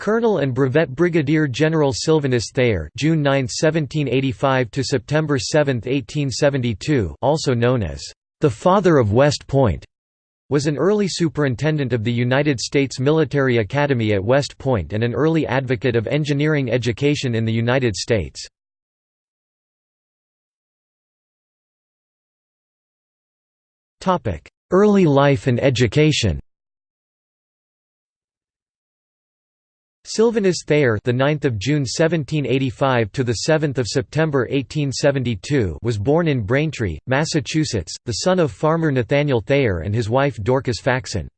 Colonel and Brevet Brigadier General Sylvanus Thayer June 9, 1785 to September 7, 1872 also known as the Father of West Point, was an early superintendent of the United States Military Academy at West Point and an early advocate of engineering education in the United States. Early life and education Sylvanus Thayer, the 9th of June 1785 to the 7th of September 1872, was born in Braintree, Massachusetts, the son of farmer Nathaniel Thayer and his wife Dorcas Faxon.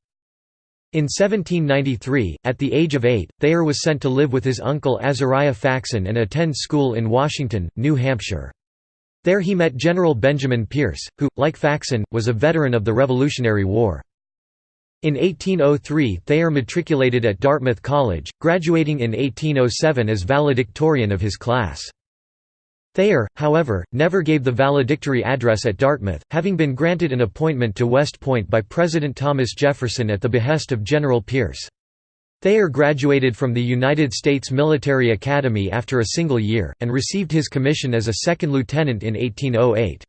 In 1793, at the age of eight, Thayer was sent to live with his uncle Azariah Faxon and attend school in Washington, New Hampshire. There he met General Benjamin Pierce, who, like Faxon, was a veteran of the Revolutionary War. In 1803 Thayer matriculated at Dartmouth College, graduating in 1807 as valedictorian of his class. Thayer, however, never gave the valedictory address at Dartmouth, having been granted an appointment to West Point by President Thomas Jefferson at the behest of General Pierce. Thayer graduated from the United States Military Academy after a single year, and received his commission as a second lieutenant in 1808.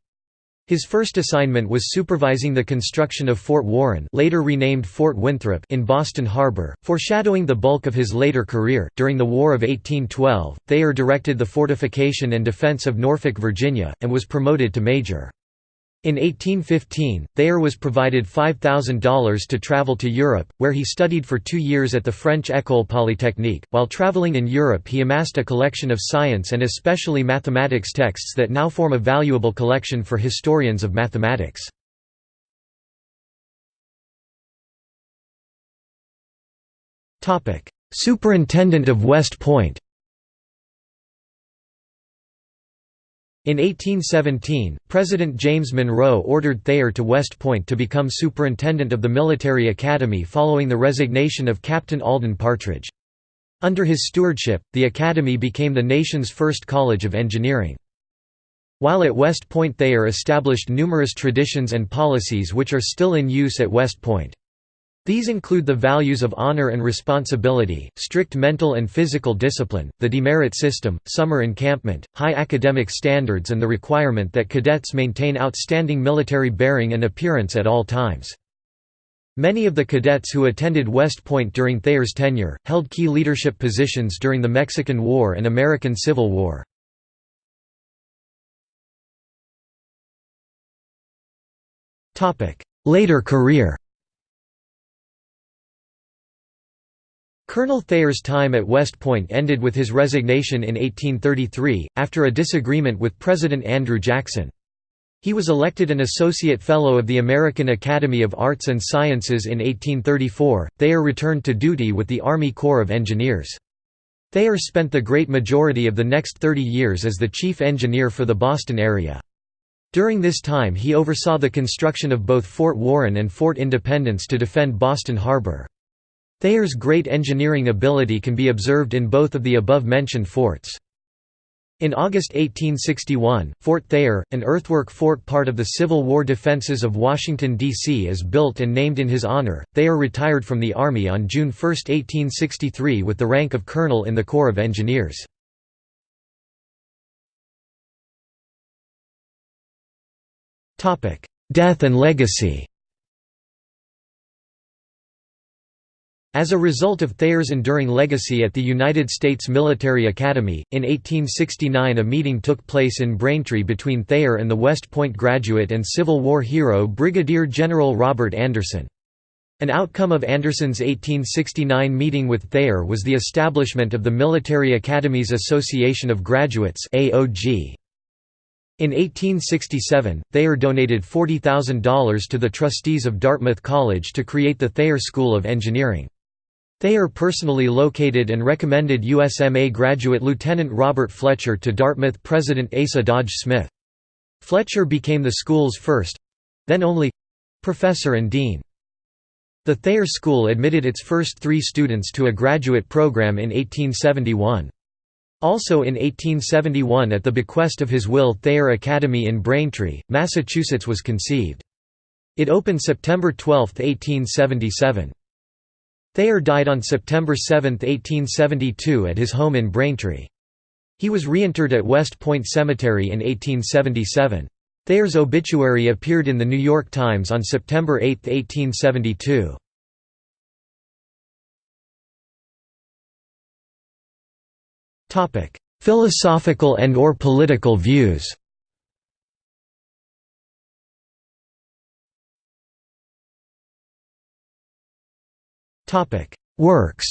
His first assignment was supervising the construction of Fort Warren later renamed Fort Winthrop in Boston Harbor, foreshadowing the bulk of his later career. During the War of 1812, Thayer directed the fortification and defense of Norfolk, Virginia, and was promoted to major. In 1815, Thayer was provided $5,000 to travel to Europe, where he studied for two years at the French École Polytechnique. While traveling in Europe, he amassed a collection of science and especially mathematics texts that now form a valuable collection for historians of mathematics. Superintendent of West Point In 1817, President James Monroe ordered Thayer to West Point to become superintendent of the military academy following the resignation of Captain Alden Partridge. Under his stewardship, the academy became the nation's first college of engineering. While at West Point Thayer established numerous traditions and policies which are still in use at West Point. These include the values of honor and responsibility, strict mental and physical discipline, the demerit system, summer encampment, high academic standards and the requirement that cadets maintain outstanding military bearing and appearance at all times. Many of the cadets who attended West Point during Thayer's tenure, held key leadership positions during the Mexican War and American Civil War. Later career Colonel Thayer's time at West Point ended with his resignation in 1833, after a disagreement with President Andrew Jackson. He was elected an Associate Fellow of the American Academy of Arts and Sciences in 1834. Thayer returned to duty with the Army Corps of Engineers. Thayer spent the great majority of the next 30 years as the chief engineer for the Boston area. During this time he oversaw the construction of both Fort Warren and Fort Independence to defend Boston Harbor. Thayer's great engineering ability can be observed in both of the above-mentioned forts. In August 1861, Fort Thayer, an earthwork fort part of the Civil War defenses of Washington, D.C. is built and named in his honor. Thayer retired from the Army on June 1, 1863 with the rank of colonel in the Corps of Engineers. Death and legacy As a result of Thayer's enduring legacy at the United States Military Academy, in 1869 a meeting took place in Braintree between Thayer and the West Point graduate and Civil War hero Brigadier General Robert Anderson. An outcome of Anderson's 1869 meeting with Thayer was the establishment of the Military Academies Association of Graduates AOG. In 1867, Thayer donated $40,000 to the trustees of Dartmouth College to create the Thayer School of Engineering. Thayer personally located and recommended USMA graduate Lieutenant Robert Fletcher to Dartmouth President Asa Dodge Smith. Fletcher became the school's first—then only—professor and dean. The Thayer School admitted its first three students to a graduate program in 1871. Also in 1871 at the bequest of his will Thayer Academy in Braintree, Massachusetts was conceived. It opened September 12, 1877. Thayer died on September 7, 1872 at his home in Braintree. He was reinterred at West Point Cemetery in 1877. Thayer's obituary appeared in The New York Times on September 8, 1872. Philosophical and or political views Works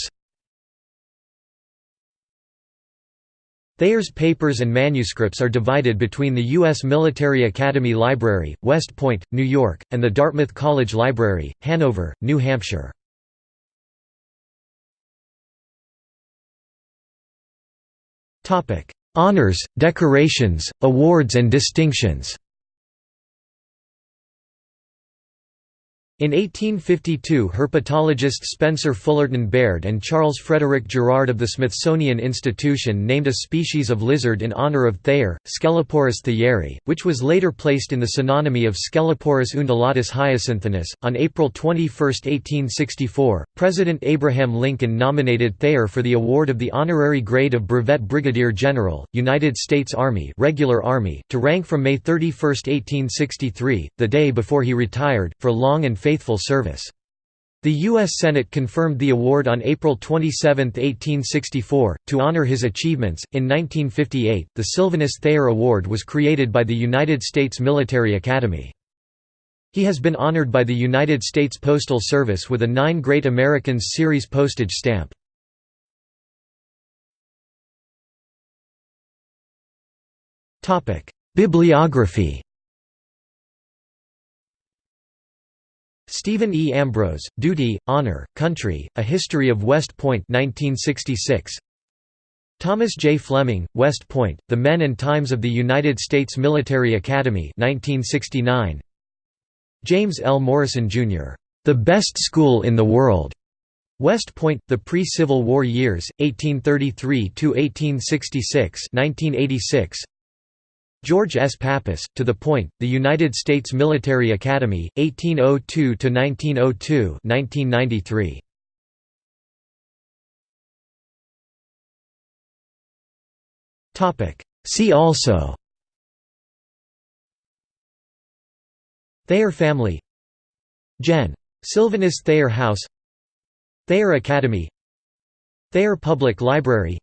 Thayer's papers and manuscripts are divided between the U.S. Military Academy Library, West Point, New York, and the Dartmouth College Library, Hanover, New Hampshire. Honors, decorations, awards and distinctions In 1852 herpetologists Spencer Fullerton Baird and Charles Frederick Girard of the Smithsonian Institution named a species of lizard in honor of Thayer, Sceloporus thayeri, which was later placed in the synonymy of Sceloporus undulatus hyacinthinus. On April 21, 1864, President Abraham Lincoln nominated Thayer for the award of the honorary grade of Brevet Brigadier General, United States Army, Regular Army, to rank from May 31, 1863, the day before he retired, for long and faithful service. The U.S. Senate confirmed the award on April 27, 1864, to honor his achievements. In 1958, the Sylvanus Thayer Award was created by the United States Military Academy. He has been honored by the United States Postal Service with a Nine Great Americans Series postage stamp. Bibliography Stephen E. Ambrose, Duty, Honor, Country, A History of West Point 1966. Thomas J. Fleming, West Point, The Men and Times of the United States Military Academy 1969. James L. Morrison, Jr., "'The Best School in the World' West Point, The Pre-Civil War Years, 1833–1866 1986. George S. Pappas, To the Point, The United States Military Academy, 1802–1902 1993. See also. Thayer family. Gen. Sylvanus Thayer House. Thayer Academy. Thayer Public Library.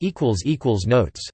Notes